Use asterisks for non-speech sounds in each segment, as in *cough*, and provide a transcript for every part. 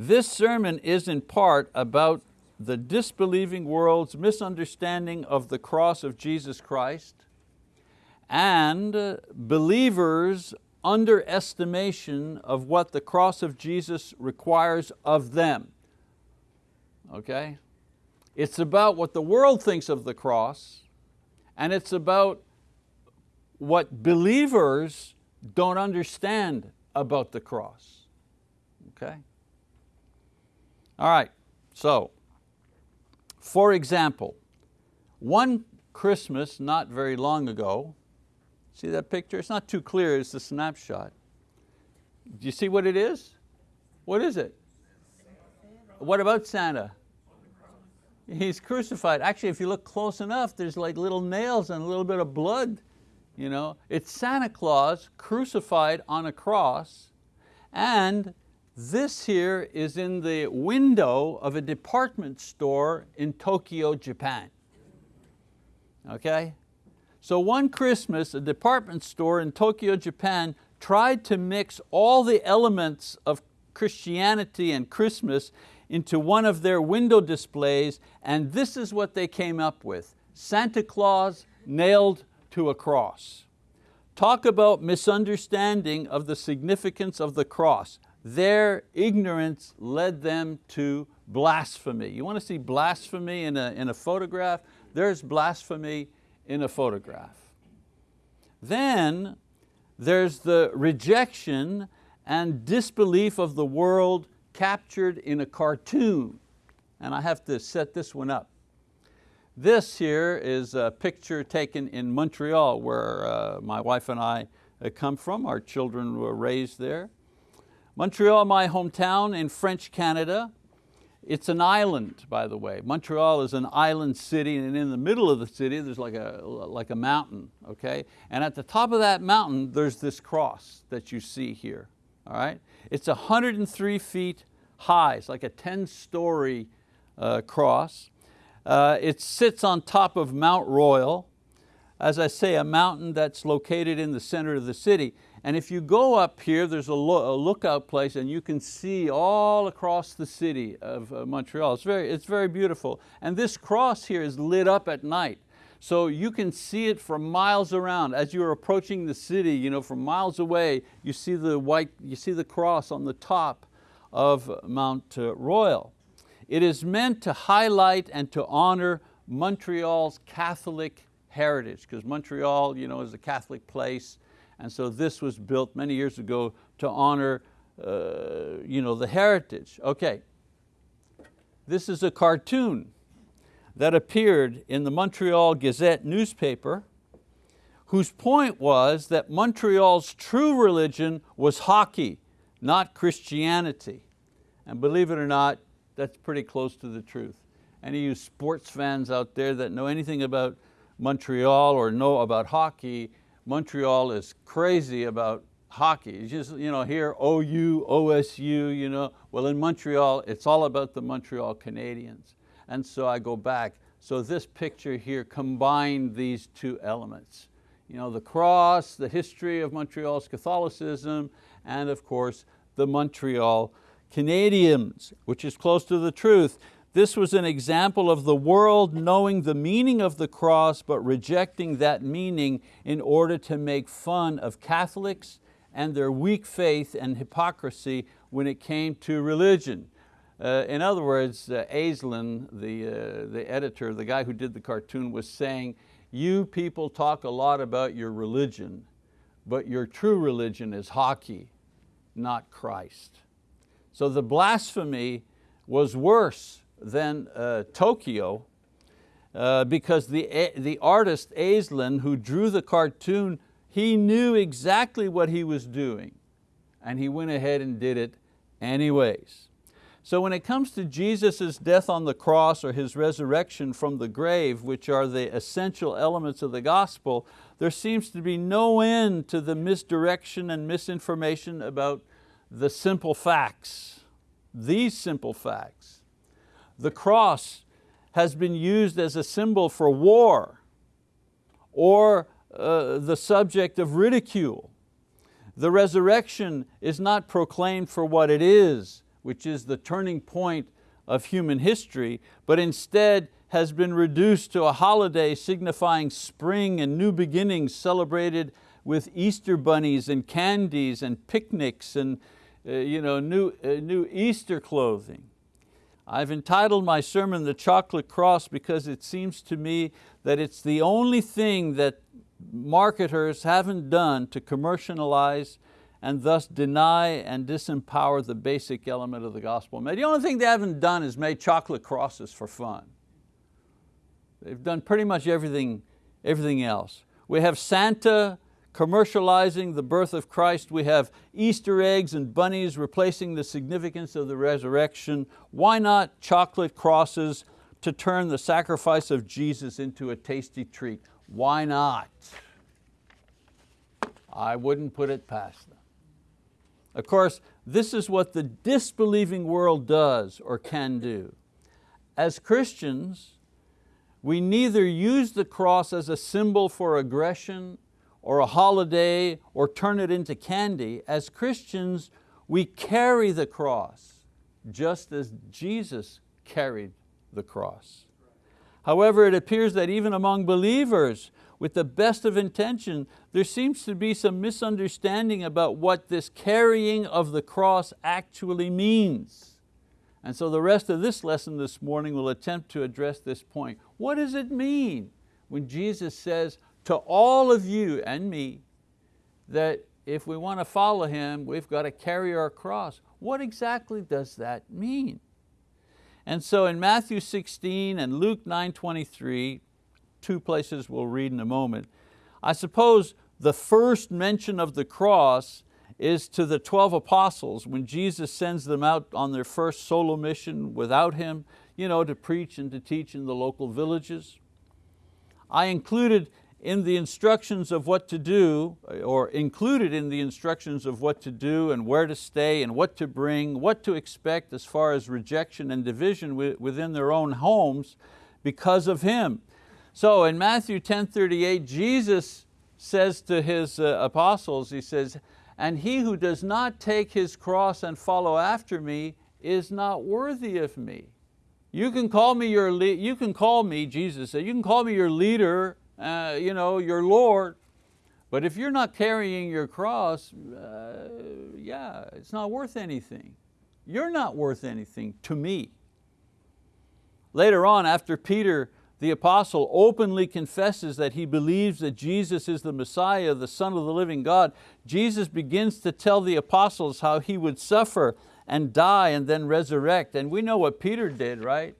This sermon is in part about the disbelieving world's misunderstanding of the cross of Jesus Christ and uh, believers' underestimation of what the cross of Jesus requires of them. Okay? It's about what the world thinks of the cross and it's about what believers don't understand about the cross. Okay? All right, so for example, one Christmas not very long ago, see that picture? It's not too clear, it's a snapshot. Do you see what it is? What is it? What about Santa? He's crucified. Actually, if you look close enough, there's like little nails and a little bit of blood. You know? It's Santa Claus crucified on a cross and this here is in the window of a department store in Tokyo, Japan. Okay? So one Christmas, a department store in Tokyo, Japan tried to mix all the elements of Christianity and Christmas into one of their window displays and this is what they came up with. Santa Claus nailed to a cross. Talk about misunderstanding of the significance of the cross. Their ignorance led them to blasphemy. You want to see blasphemy in a, in a photograph? There's blasphemy in a photograph. Then there's the rejection and disbelief of the world captured in a cartoon. And I have to set this one up. This here is a picture taken in Montreal where uh, my wife and I uh, come from. Our children were raised there. Montreal, my hometown in French Canada. It's an island, by the way. Montreal is an island city and in the middle of the city there's like a, like a mountain, okay? And at the top of that mountain there's this cross that you see here, all right? It's 103 feet high, it's like a 10 story uh, cross. Uh, it sits on top of Mount Royal, as I say, a mountain that's located in the center of the city. And if you go up here, there's a, lo a lookout place and you can see all across the city of uh, Montreal. It's very, it's very beautiful. And this cross here is lit up at night. So you can see it from miles around. As you're approaching the city, you know, from miles away, you see the white, you see the cross on the top of Mount uh, Royal. It is meant to highlight and to honor Montreal's Catholic heritage, because Montreal you know, is a Catholic place, and so this was built many years ago to honor uh, you know, the heritage. Okay, this is a cartoon that appeared in the Montreal Gazette newspaper whose point was that Montreal's true religion was hockey, not Christianity. And believe it or not, that's pretty close to the truth. Any of you sports fans out there that know anything about Montreal or know about hockey, Montreal is crazy about hockey. You just you know, hear OU, OSU, you know. well in Montreal, it's all about the Montreal Canadiens. And so I go back. So this picture here combined these two elements. You know, the cross, the history of Montreal's Catholicism, and of course, the Montreal Canadiens, which is close to the truth. This was an example of the world knowing the meaning of the cross but rejecting that meaning in order to make fun of Catholics and their weak faith and hypocrisy when it came to religion. Uh, in other words, uh, Aislin, the, uh, the editor, the guy who did the cartoon was saying, you people talk a lot about your religion, but your true religion is hockey, not Christ. So the blasphemy was worse than uh, Tokyo uh, because the, the artist Aislin who drew the cartoon, he knew exactly what he was doing and he went ahead and did it anyways. So when it comes to Jesus' death on the cross or His resurrection from the grave, which are the essential elements of the gospel, there seems to be no end to the misdirection and misinformation about the simple facts, these simple facts. The cross has been used as a symbol for war or uh, the subject of ridicule. The resurrection is not proclaimed for what it is, which is the turning point of human history, but instead has been reduced to a holiday signifying spring and new beginnings celebrated with Easter bunnies and candies and picnics and uh, you know, new, uh, new Easter clothing. I've entitled my sermon The Chocolate Cross because it seems to me that it's the only thing that marketers haven't done to commercialize and thus deny and disempower the basic element of the gospel. The only thing they haven't done is made chocolate crosses for fun. They've done pretty much everything, everything else. We have Santa commercializing the birth of Christ. We have Easter eggs and bunnies replacing the significance of the resurrection. Why not chocolate crosses to turn the sacrifice of Jesus into a tasty treat? Why not? I wouldn't put it past them. Of course, this is what the disbelieving world does or can do. As Christians, we neither use the cross as a symbol for aggression or a holiday or turn it into candy. As Christians, we carry the cross just as Jesus carried the cross. However, it appears that even among believers, with the best of intention, there seems to be some misunderstanding about what this carrying of the cross actually means. And so the rest of this lesson this morning will attempt to address this point. What does it mean when Jesus says to all of you and me that if we want to follow Him, we've got to carry our cross? What exactly does that mean? And so in Matthew 16 and Luke 9.23, two places we'll read in a moment, I suppose the first mention of the cross is to the 12 apostles when Jesus sends them out on their first solo mission without Him, you know, to preach and to teach in the local villages. I included in the instructions of what to do, or included in the instructions of what to do and where to stay and what to bring, what to expect as far as rejection and division within their own homes because of Him. So in Matthew 10:38, Jesus says to His uh, apostles, He says, and he who does not take his cross and follow after me is not worthy of me. You can call me your, you can call me, Jesus said, you can call me your leader, uh, you know, your Lord, but if you're not carrying your cross, uh, yeah, it's not worth anything. You're not worth anything to me. Later on, after Peter the apostle openly confesses that he believes that Jesus is the Messiah, the Son of the living God, Jesus begins to tell the apostles how he would suffer and die and then resurrect. And we know what Peter did, right?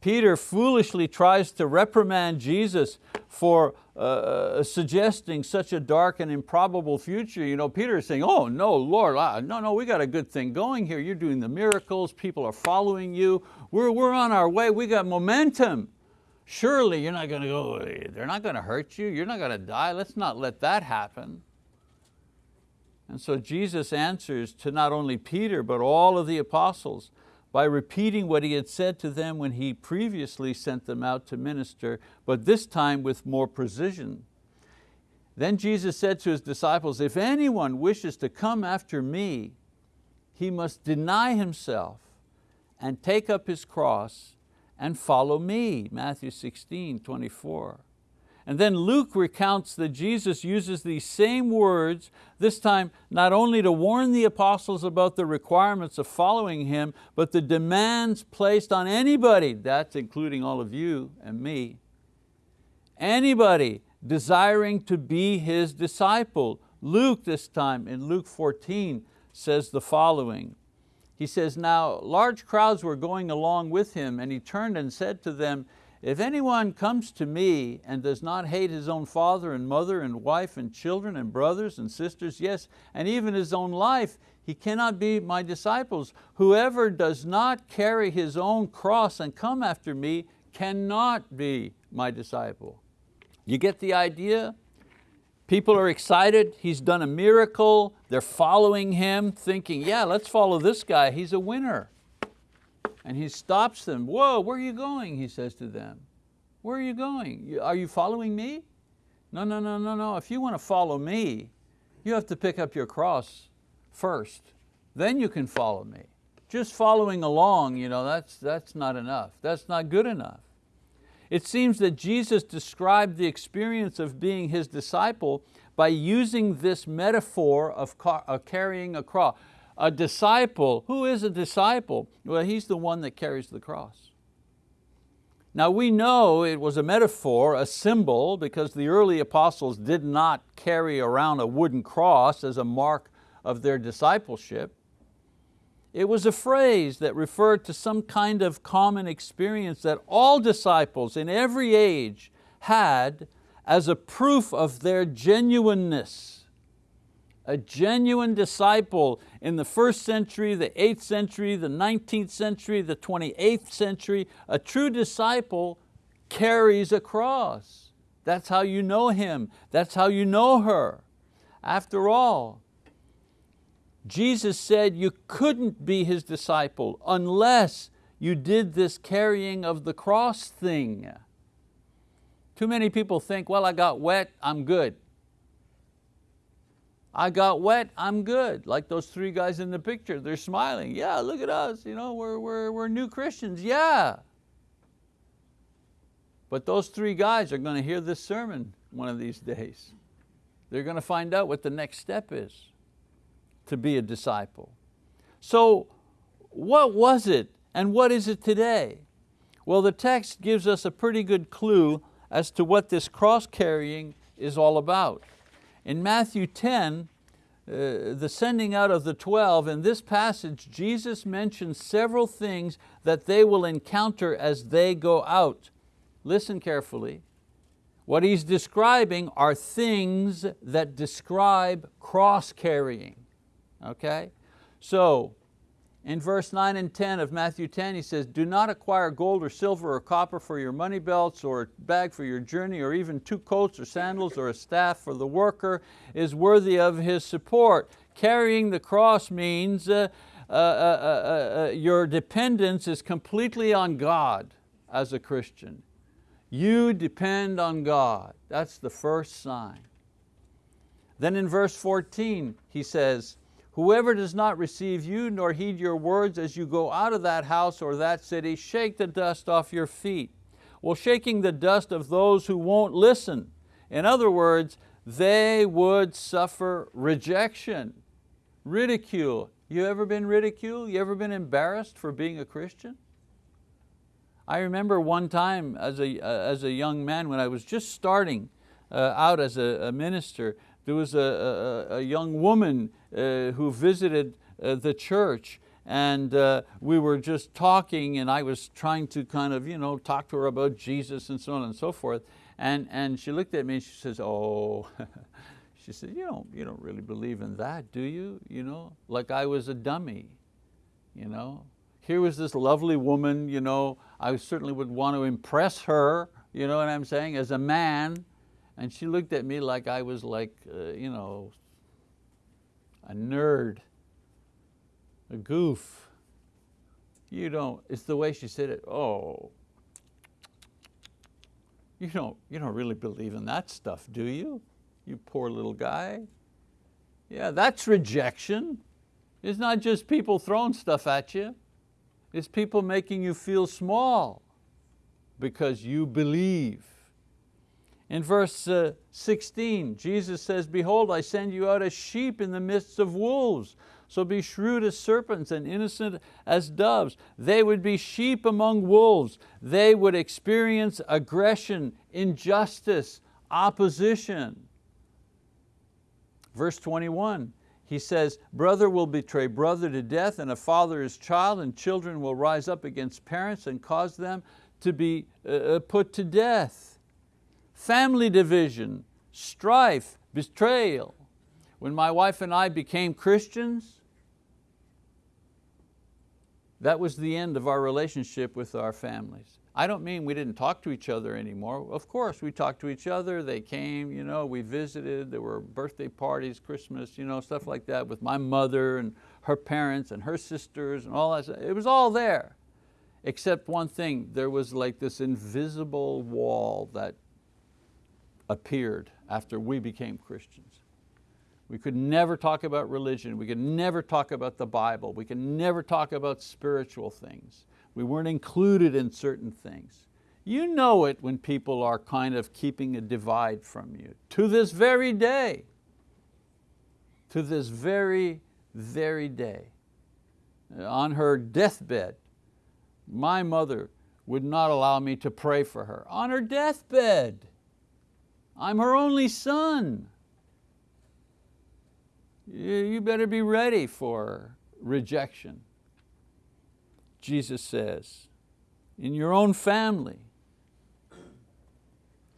Peter foolishly tries to reprimand Jesus for uh, uh suggesting such a dark and improbable future. You know, Peter is saying, oh no, Lord, no, no, we got a good thing going here. You're doing the miracles, people are following you. We're, we're on our way, we got momentum. Surely you're not going to go, they're not going to hurt you, you're not going to die, let's not let that happen. And so Jesus answers to not only Peter, but all of the apostles by repeating what he had said to them when he previously sent them out to minister, but this time with more precision. Then Jesus said to his disciples, if anyone wishes to come after me, he must deny himself and take up his cross and follow me, Matthew 16, 24. And then Luke recounts that Jesus uses these same words, this time not only to warn the apostles about the requirements of following Him, but the demands placed on anybody, that's including all of you and me, anybody desiring to be His disciple. Luke this time in Luke 14 says the following, he says, now large crowds were going along with him and he turned and said to them, if anyone comes to me and does not hate his own father and mother and wife and children and brothers and sisters, yes, and even his own life, he cannot be my disciples. Whoever does not carry his own cross and come after me cannot be my disciple. You get the idea? People are excited, he's done a miracle, they're following him thinking, yeah, let's follow this guy, he's a winner. And he stops them, whoa, where are you going? He says to them. Where are you going? Are you following me? No, no, no, no, no. If you want to follow me, you have to pick up your cross first. Then you can follow me. just following along, you know, that's, that's not enough. That's not good enough. It seems that Jesus described the experience of being His disciple by using this metaphor of, carrying a cross. A disciple, who is a disciple? Well, he's the one that carries the cross. Now we know it was a metaphor, a symbol, because the early apostles did not carry around a wooden cross as a mark of their discipleship. It was a phrase that referred to some kind of common experience that all disciples in every age had as a proof of their genuineness. A genuine disciple in the first century, the eighth century, the 19th century, the 28th century, a true disciple carries a cross. That's how you know him, that's how you know her. After all, Jesus said you couldn't be His disciple unless you did this carrying of the cross thing. Too many people think, well, I got wet, I'm good. I got wet, I'm good. Like those three guys in the picture, they're smiling. Yeah, look at us, you know, we're, we're, we're new Christians, yeah. But those three guys are going to hear this sermon one of these days. They're going to find out what the next step is to be a disciple. So what was it and what is it today? Well, the text gives us a pretty good clue as to what this cross carrying is all about. In Matthew 10, uh, the sending out of the 12, in this passage, Jesus mentions several things that they will encounter as they go out. Listen carefully. What he's describing are things that describe cross carrying okay? So, in verse 9 and 10 of Matthew 10, he says, do not acquire gold or silver or copper for your money belts or a bag for your journey or even two coats or sandals or a staff for the worker is worthy of his support. Carrying the cross means uh, uh, uh, uh, uh your dependence is completely on God as a Christian. You depend on God. That's the first sign. Then in verse 14, he says, Whoever does not receive you nor heed your words as you go out of that house or that city, shake the dust off your feet. Well, shaking the dust of those who won't listen. In other words, they would suffer rejection, ridicule. You ever been ridiculed? You ever been embarrassed for being a Christian? I remember one time as a, uh, as a young man when I was just starting uh, out as a, a minister, there was a, a, a young woman uh, who visited uh, the church and uh, we were just talking and I was trying to kind of you know, talk to her about Jesus and so on and so forth. And, and she looked at me and she says, oh, *laughs* she said, you don't, you don't really believe in that, do you? you know, like I was a dummy. You know? Here was this lovely woman, you know, I certainly would want to impress her, you know what I'm saying, as a man, and she looked at me like I was like, uh, you know, a nerd, a goof. You don't, it's the way she said it, oh, you don't, you don't really believe in that stuff, do you? You poor little guy. Yeah, that's rejection. It's not just people throwing stuff at you. It's people making you feel small because you believe. In verse uh, 16, Jesus says, behold, I send you out as sheep in the midst of wolves. So be shrewd as serpents and innocent as doves. They would be sheep among wolves. They would experience aggression, injustice, opposition. Verse 21, he says, brother will betray brother to death and a father his child and children will rise up against parents and cause them to be uh, uh put to death family division, strife, betrayal. When my wife and I became Christians, that was the end of our relationship with our families. I don't mean we didn't talk to each other anymore. Of course, we talked to each other, they came, you know, we visited, there were birthday parties, Christmas, you know, stuff like that with my mother and her parents and her sisters and all that. It was all there, except one thing, there was like this invisible wall that appeared after we became Christians. We could never talk about religion. We could never talk about the Bible. We could never talk about spiritual things. We weren't included in certain things. You know it when people are kind of keeping a divide from you. To this very day, to this very, very day. On her deathbed, my mother would not allow me to pray for her. On her deathbed. I'm her only son. You better be ready for rejection. Jesus says, in your own family.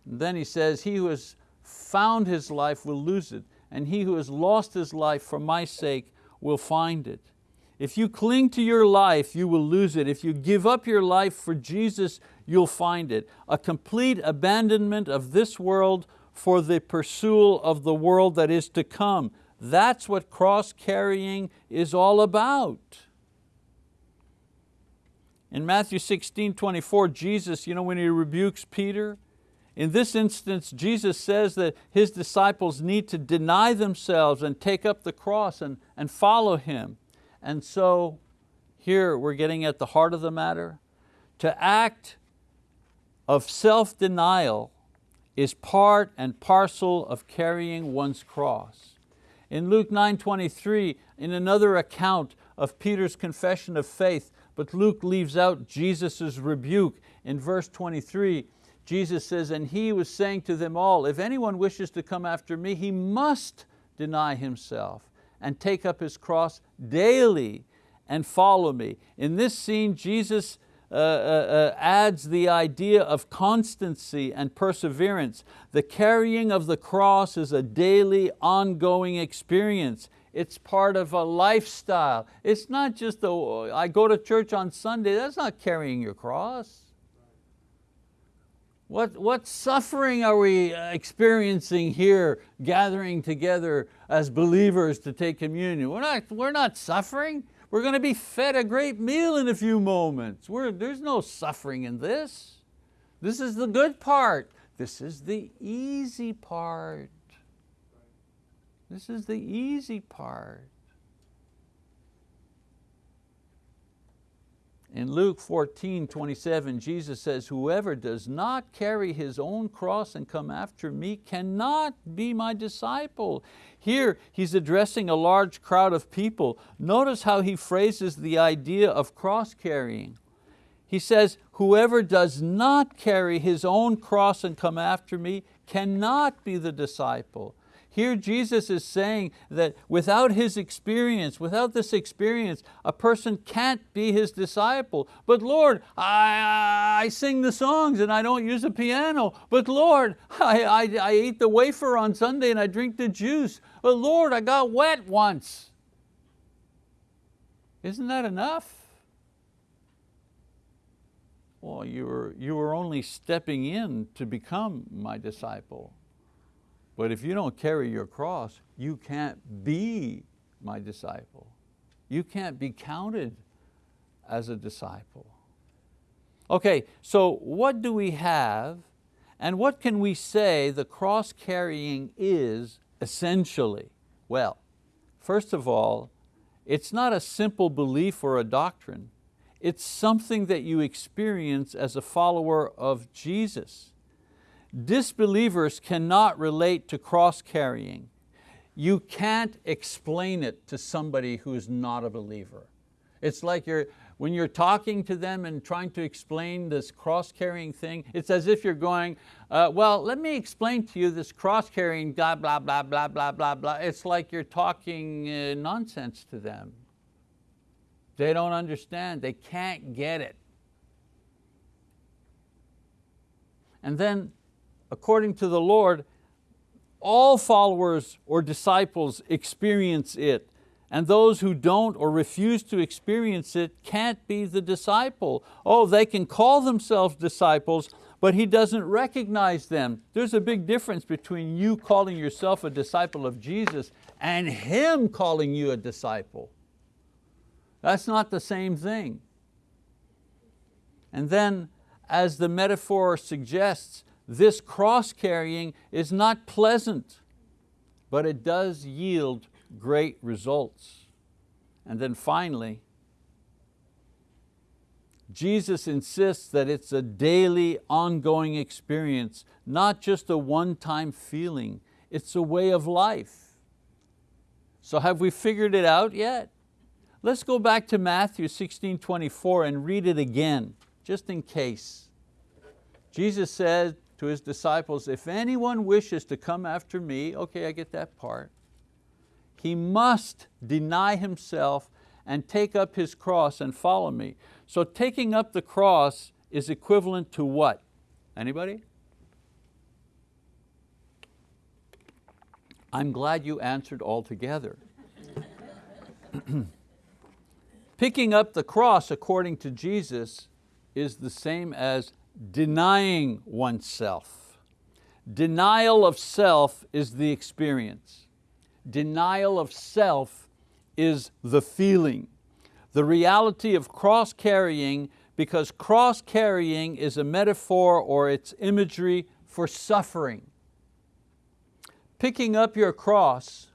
And then he says, he who has found his life will lose it, and he who has lost his life for my sake will find it. If you cling to your life, you will lose it. If you give up your life for Jesus, you'll find it. A complete abandonment of this world for the pursuit of the world that is to come. That's what cross carrying is all about. In Matthew 16, 24, Jesus, you know, when He rebukes Peter, in this instance, Jesus says that His disciples need to deny themselves and take up the cross and, and follow Him. And so here we're getting at the heart of the matter. To act of self-denial is part and parcel of carrying one's cross. In Luke 9.23, in another account of Peter's confession of faith, but Luke leaves out Jesus' rebuke. In verse 23, Jesus says, and he was saying to them all, if anyone wishes to come after me, he must deny himself and take up his cross daily and follow me. In this scene, Jesus uh, uh, uh, adds the idea of constancy and perseverance. The carrying of the cross is a daily, ongoing experience. It's part of a lifestyle. It's not just, a, I go to church on Sunday, that's not carrying your cross. What, what suffering are we uh, experiencing here gathering together as believers to take communion? We're not, we're not suffering. We're going to be fed a great meal in a few moments. We're, there's no suffering in this. This is the good part. This is the easy part. This is the easy part. In Luke 14, 27, Jesus says, whoever does not carry his own cross and come after me cannot be my disciple. Here he's addressing a large crowd of people. Notice how he phrases the idea of cross carrying. He says, whoever does not carry his own cross and come after me cannot be the disciple. Here Jesus is saying that without his experience, without this experience, a person can't be his disciple. But Lord, I, I sing the songs and I don't use a piano. But Lord, I, I, I eat the wafer on Sunday and I drink the juice. But Lord, I got wet once. Isn't that enough? Well, you were, you were only stepping in to become my disciple. But if you don't carry your cross, you can't be my disciple. You can't be counted as a disciple. Okay, so what do we have and what can we say the cross carrying is essentially? Well, first of all, it's not a simple belief or a doctrine. It's something that you experience as a follower of Jesus. Disbelievers cannot relate to cross carrying. You can't explain it to somebody who's not a believer. It's like you're, when you're talking to them and trying to explain this cross-carrying thing, it's as if you're going, uh, well, let me explain to you this cross-carrying blah, blah, blah, blah, blah, blah, blah. It's like you're talking uh, nonsense to them. They don't understand, they can't get it. And then according to the Lord, all followers or disciples experience it and those who don't or refuse to experience it can't be the disciple. Oh, they can call themselves disciples, but he doesn't recognize them. There's a big difference between you calling yourself a disciple of Jesus and Him calling you a disciple. That's not the same thing. And then, as the metaphor suggests, this cross carrying is not pleasant. but it does yield great results. And then finally, Jesus insists that it's a daily, ongoing experience, not just a one-time feeling. It's a way of life. So have we figured it out yet? Let's go back to Matthew 16, 24 and read it again, just in case. Jesus said to His disciples, if anyone wishes to come after me, okay, I get that part, he must deny himself and take up his cross and follow me. So taking up the cross is equivalent to what? Anybody? I'm glad you answered all together. *clears throat* Picking up the cross according to Jesus is the same as denying oneself. Denial of self is the experience. Denial of self is the feeling. The reality of cross carrying because cross carrying is a metaphor or it's imagery for suffering. Picking up your cross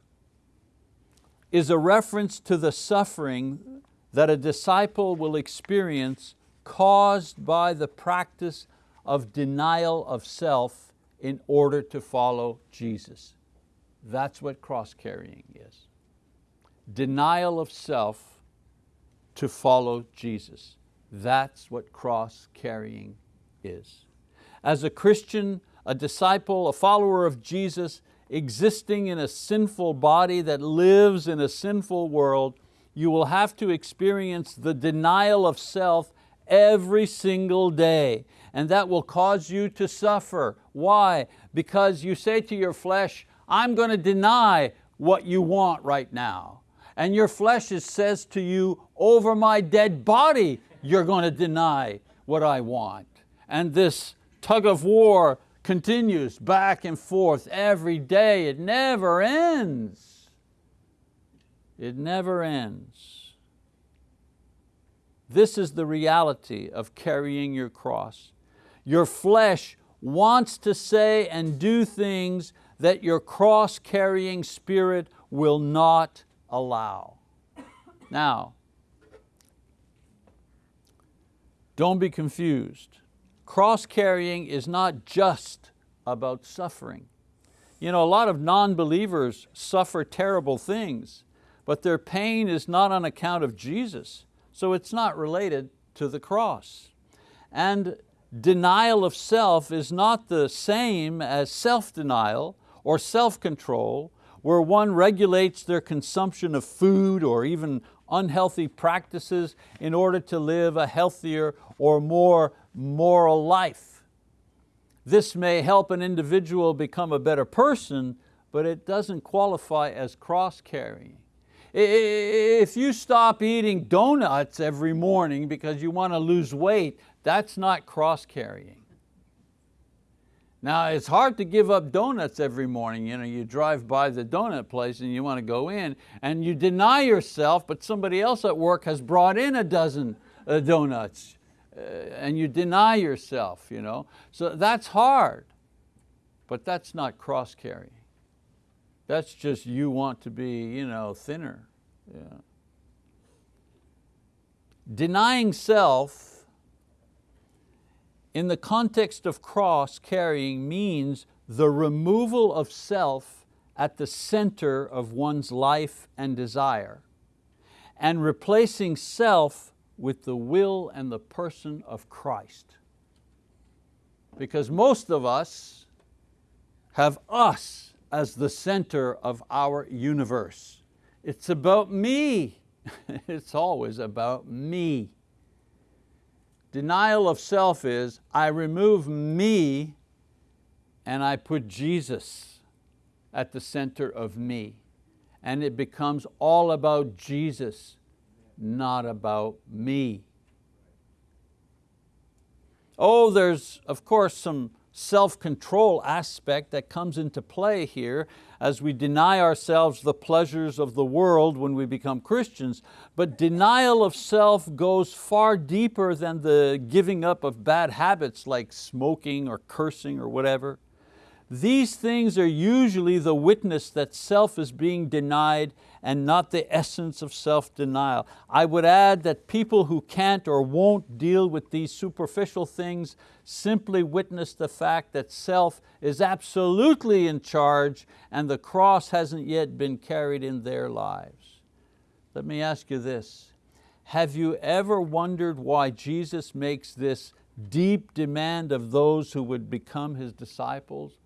is a reference to the suffering that a disciple will experience caused by the practice of denial of self in order to follow Jesus. That's what cross carrying is. Denial of self to follow Jesus. That's what cross carrying is. As a Christian, a disciple, a follower of Jesus, existing in a sinful body that lives in a sinful world, you will have to experience the denial of self every single day. And that will cause you to suffer. Why? Because you say to your flesh, I'm going to deny what you want right now. And your flesh says to you, over my dead body, you're going to deny what I want. And this tug of war continues back and forth every day. It never ends. It never ends. This is the reality of carrying your cross. Your flesh wants to say and do things that your cross-carrying spirit will not allow. Now, don't be confused. Cross-carrying is not just about suffering. You know, a lot of non-believers suffer terrible things, but their pain is not on account of Jesus, so it's not related to the cross. And denial of self is not the same as self-denial or self-control where one regulates their consumption of food or even unhealthy practices in order to live a healthier or more moral life. This may help an individual become a better person, but it doesn't qualify as cross-carrying. If you stop eating donuts every morning because you want to lose weight, that's not cross-carrying. Now it's hard to give up donuts every morning. You, know, you drive by the donut place and you want to go in and you deny yourself, but somebody else at work has brought in a dozen uh, donuts uh, and you deny yourself. You know? So that's hard, but that's not cross carrying. That's just you want to be you know, thinner. Yeah. Denying self in the context of cross carrying means the removal of self at the center of one's life and desire and replacing self with the will and the person of Christ. Because most of us have us as the center of our universe. It's about me. *laughs* it's always about me. Denial of self is, I remove me and I put Jesus at the center of me. And it becomes all about Jesus, not about me. Oh, there's of course some self-control aspect that comes into play here as we deny ourselves the pleasures of the world when we become Christians, but denial of self goes far deeper than the giving up of bad habits like smoking or cursing or whatever. These things are usually the witness that self is being denied and not the essence of self-denial. I would add that people who can't or won't deal with these superficial things simply witness the fact that self is absolutely in charge and the cross hasn't yet been carried in their lives. Let me ask you this, have you ever wondered why Jesus makes this deep demand of those who would become His disciples?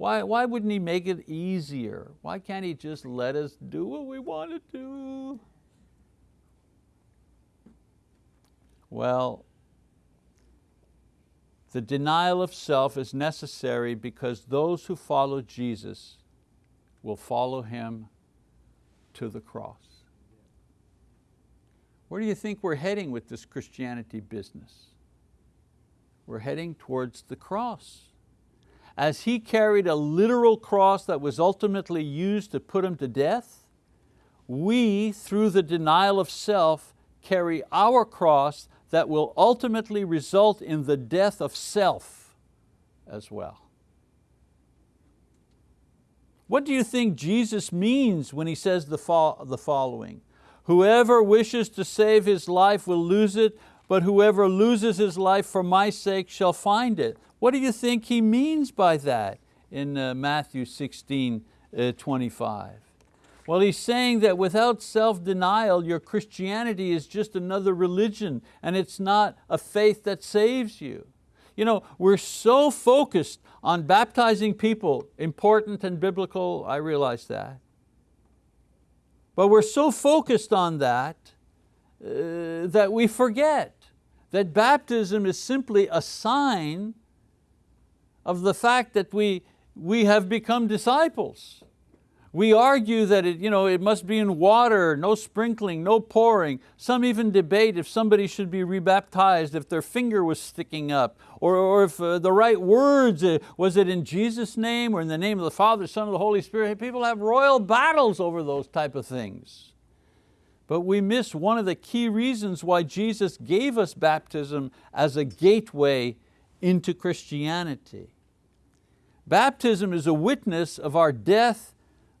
Why, why wouldn't He make it easier? Why can't He just let us do what we want to do? Well, the denial of self is necessary because those who follow Jesus will follow Him to the cross. Where do you think we're heading with this Christianity business? We're heading towards the cross as he carried a literal cross that was ultimately used to put him to death, we, through the denial of self, carry our cross that will ultimately result in the death of self as well. What do you think Jesus means when He says the, the following? Whoever wishes to save his life will lose it, but whoever loses his life for my sake shall find it. What do you think he means by that in uh, Matthew 16, uh, 25? Well, he's saying that without self-denial, your Christianity is just another religion and it's not a faith that saves you. You know, we're so focused on baptizing people, important and biblical, I realize that. But we're so focused on that uh, that we forget that baptism is simply a sign of the fact that we, we have become disciples. We argue that it, you know, it must be in water, no sprinkling, no pouring. Some even debate if somebody should be rebaptized if their finger was sticking up, or, or if uh, the right words, uh, was it in Jesus' name or in the name of the Father, Son, and the Holy Spirit? People have royal battles over those type of things. But we miss one of the key reasons why Jesus gave us baptism as a gateway into Christianity. Baptism is a witness of our death,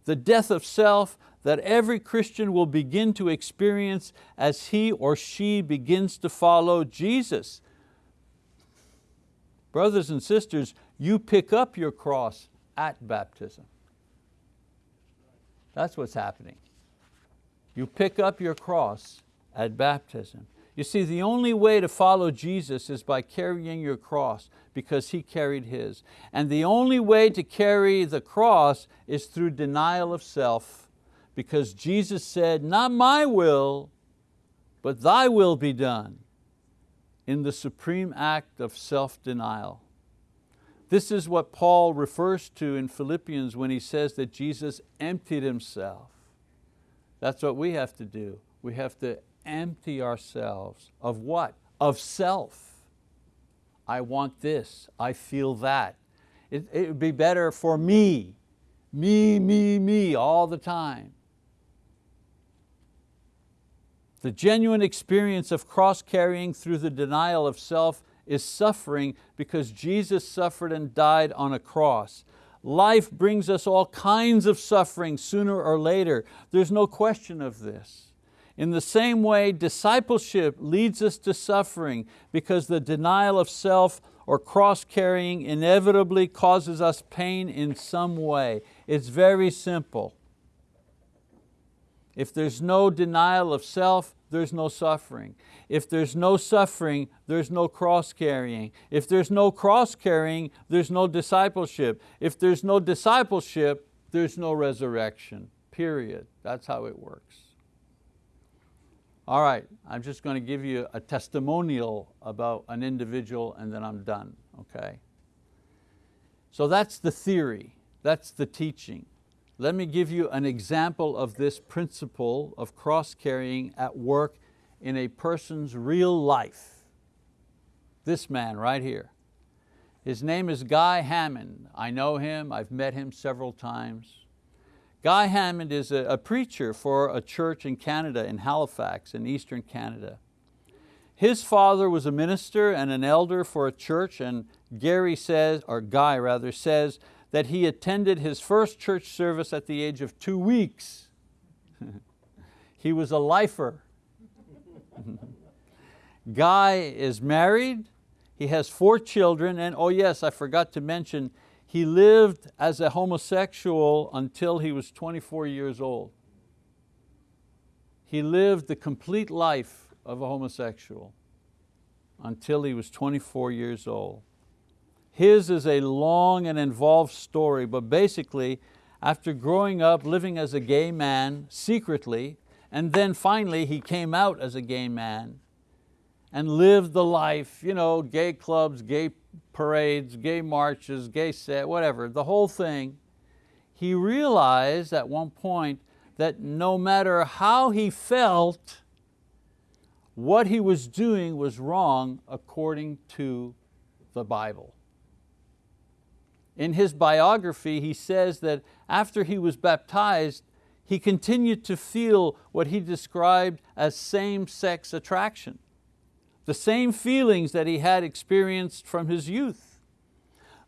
the death of self, that every Christian will begin to experience as he or she begins to follow Jesus. Brothers and sisters, you pick up your cross at baptism. That's what's happening. You pick up your cross at baptism. You see, the only way to follow Jesus is by carrying your cross because He carried His. And the only way to carry the cross is through denial of self because Jesus said, not my will, but thy will be done in the supreme act of self-denial. This is what Paul refers to in Philippians when he says that Jesus emptied Himself. That's what we have to do. We have to empty ourselves of what? Of self. I want this, I feel that. It, it would be better for me, me, me, me, all the time. The genuine experience of cross-carrying through the denial of self is suffering because Jesus suffered and died on a cross. Life brings us all kinds of suffering sooner or later. There's no question of this. In the same way, discipleship leads us to suffering because the denial of self or cross-carrying inevitably causes us pain in some way. It's very simple. If there's no denial of self, there's no suffering. If there's no suffering, there's no cross-carrying. If there's no cross-carrying, there's no discipleship. If there's no discipleship, there's no resurrection, period. That's how it works. All right, I'm just going to give you a testimonial about an individual and then I'm done, okay? So that's the theory, that's the teaching. Let me give you an example of this principle of cross-carrying at work in a person's real life. This man right here. His name is Guy Hammond. I know him, I've met him several times. Guy Hammond is a, a preacher for a church in Canada, in Halifax, in Eastern Canada. His father was a minister and an elder for a church and Gary says, or Guy rather, says that he attended his first church service at the age of two weeks. *laughs* he was a lifer. *laughs* Guy is married, he has four children, and oh yes, I forgot to mention, he lived as a homosexual until he was 24 years old. He lived the complete life of a homosexual until he was 24 years old. His is a long and involved story, but basically, after growing up living as a gay man secretly, and then finally he came out as a gay man and lived the life, you know, gay clubs, gay parades, gay marches, gay set, whatever, the whole thing. He realized at one point that no matter how he felt, what he was doing was wrong according to the Bible. In his biography, he says that after he was baptized, he continued to feel what he described as same-sex attraction, the same feelings that he had experienced from his youth.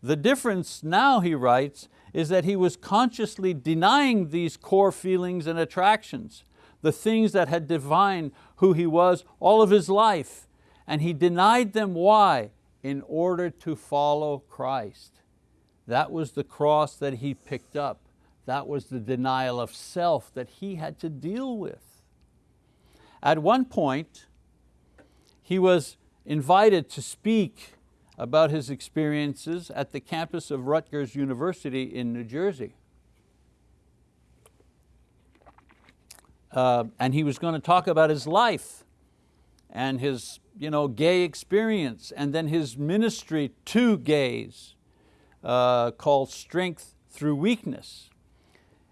The difference now, he writes, is that he was consciously denying these core feelings and attractions, the things that had defined who he was all of his life, and he denied them, why? In order to follow Christ. That was the cross that he picked up. That was the denial of self that he had to deal with. At one point, he was invited to speak about his experiences at the campus of Rutgers University in New Jersey. Uh, and he was going to talk about his life and his you know, gay experience and then his ministry to gays uh, called Strength Through Weakness.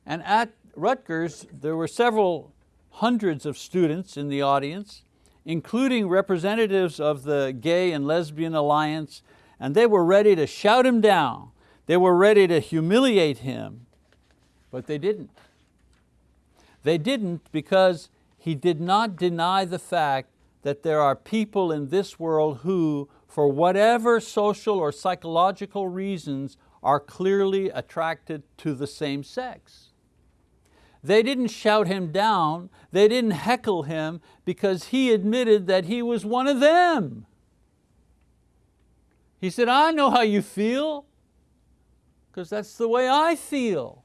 And at Rutgers, there were several hundreds of students in the audience, including representatives of the Gay and Lesbian Alliance, and they were ready to shout him down. They were ready to humiliate him, but they didn't. They didn't because he did not deny the fact that there are people in this world who, for whatever social or psychological reasons, are clearly attracted to the same sex. They didn't shout him down, they didn't heckle him because he admitted that he was one of them. He said, I know how you feel, because that's the way I feel.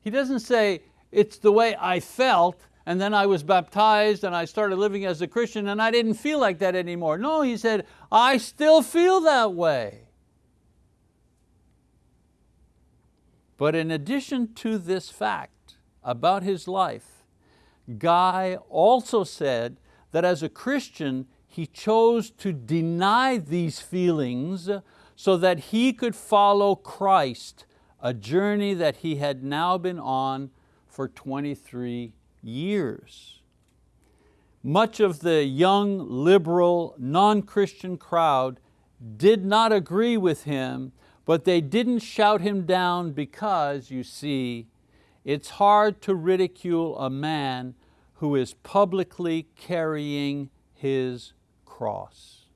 He doesn't say, it's the way I felt, and then I was baptized and I started living as a Christian and I didn't feel like that anymore. No, he said, I still feel that way. But in addition to this fact about his life, Guy also said that as a Christian, he chose to deny these feelings so that he could follow Christ, a journey that he had now been on for 23 years. Much of the young, liberal, non-Christian crowd did not agree with him, but they didn't shout him down because, you see, it's hard to ridicule a man who is publicly carrying his cross.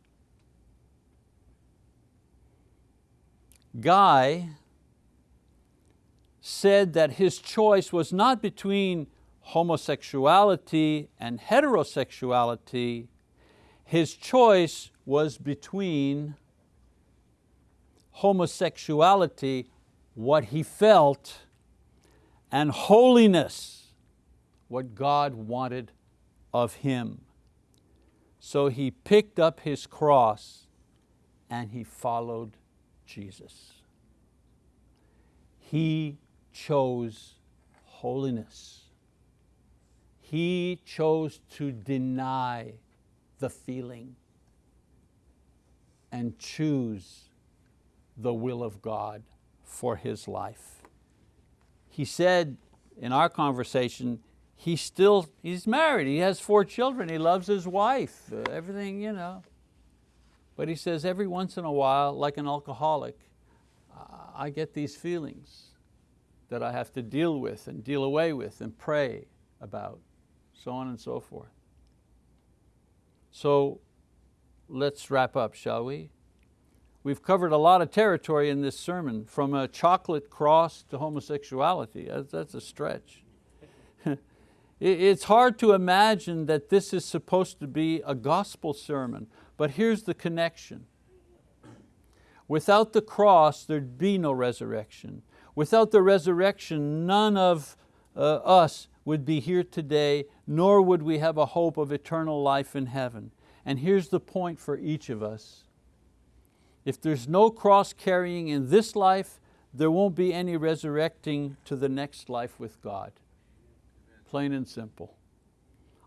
Guy said that his choice was not between homosexuality and heterosexuality, his choice was between homosexuality, what he felt, and holiness, what God wanted of him. So he picked up his cross and he followed Jesus. He chose holiness. He chose to deny the feeling and choose the will of God for his life. He said in our conversation, he's still, he's married, he has four children, he loves his wife, uh, everything, you know. But he says every once in a while, like an alcoholic, I get these feelings that I have to deal with and deal away with and pray about so on and so forth. So let's wrap up, shall we? we've covered a lot of territory in this sermon, from a chocolate cross to homosexuality. That's, a stretch. *laughs* it's hard to imagine that this is supposed to be a gospel sermon, but here's the connection. Without the cross, there'd be no resurrection. Without the resurrection, none of uh, us would be here today, nor would we have a hope of eternal life in heaven. And here's the point for each of us. If there's no cross carrying in this life, there won't be any resurrecting to the next life with God. Plain and simple.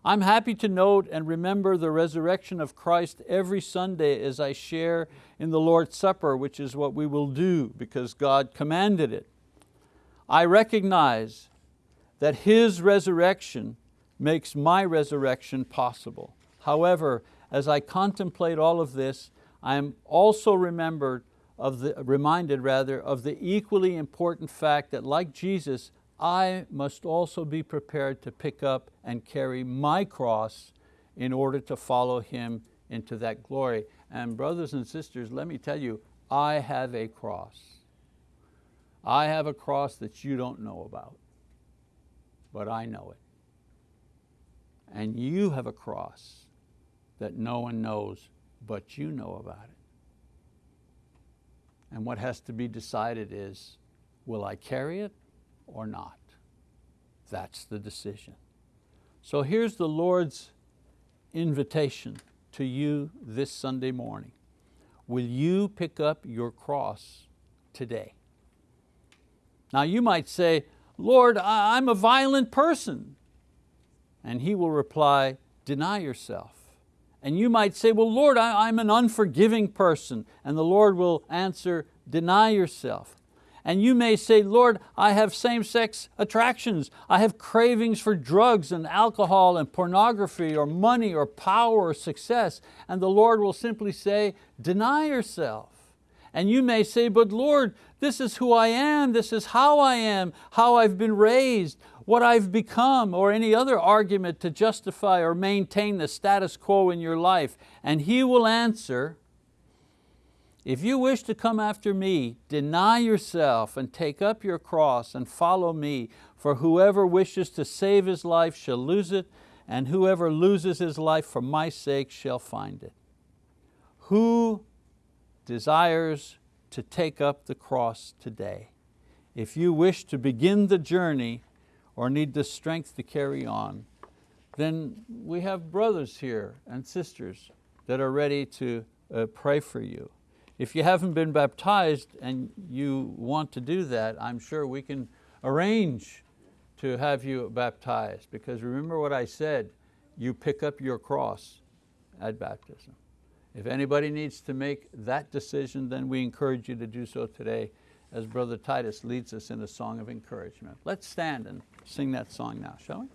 I'm happy to note and remember the resurrection of Christ every Sunday as I share in the Lord's Supper, which is what we will do because God commanded it. I recognize that His resurrection makes my resurrection possible. However, as I contemplate all of this, I am also remembered of the, reminded rather of the equally important fact that like Jesus, I must also be prepared to pick up and carry my cross in order to follow Him into that glory. And brothers and sisters, let me tell you, I have a cross. I have a cross that you don't know about, but I know it. And you have a cross that no one knows, but you know about it. And what has to be decided is, will I carry it or not. That's the decision. So here's the Lord's invitation to you this Sunday morning. Will you pick up your cross today? Now you might say, Lord, I'm a violent person. And he will reply, deny yourself. And you might say, well, Lord, I'm an unforgiving person. And the Lord will answer, deny yourself. And you may say, Lord, I have same-sex attractions. I have cravings for drugs and alcohol and pornography or money or power or success. And the Lord will simply say, deny yourself. And you may say, but Lord, this is who I am, this is how I am, how I've been raised, what I've become, or any other argument to justify or maintain the status quo in your life. And He will answer, if you wish to come after me, deny yourself and take up your cross and follow me, for whoever wishes to save his life shall lose it, and whoever loses his life for my sake shall find it. Who desires to take up the cross today? If you wish to begin the journey or need the strength to carry on, then we have brothers here and sisters that are ready to uh, pray for you. If you haven't been baptized and you want to do that, I'm sure we can arrange to have you baptized because remember what I said, you pick up your cross at baptism. If anybody needs to make that decision, then we encourage you to do so today as Brother Titus leads us in a song of encouragement. Let's stand and sing that song now, shall we?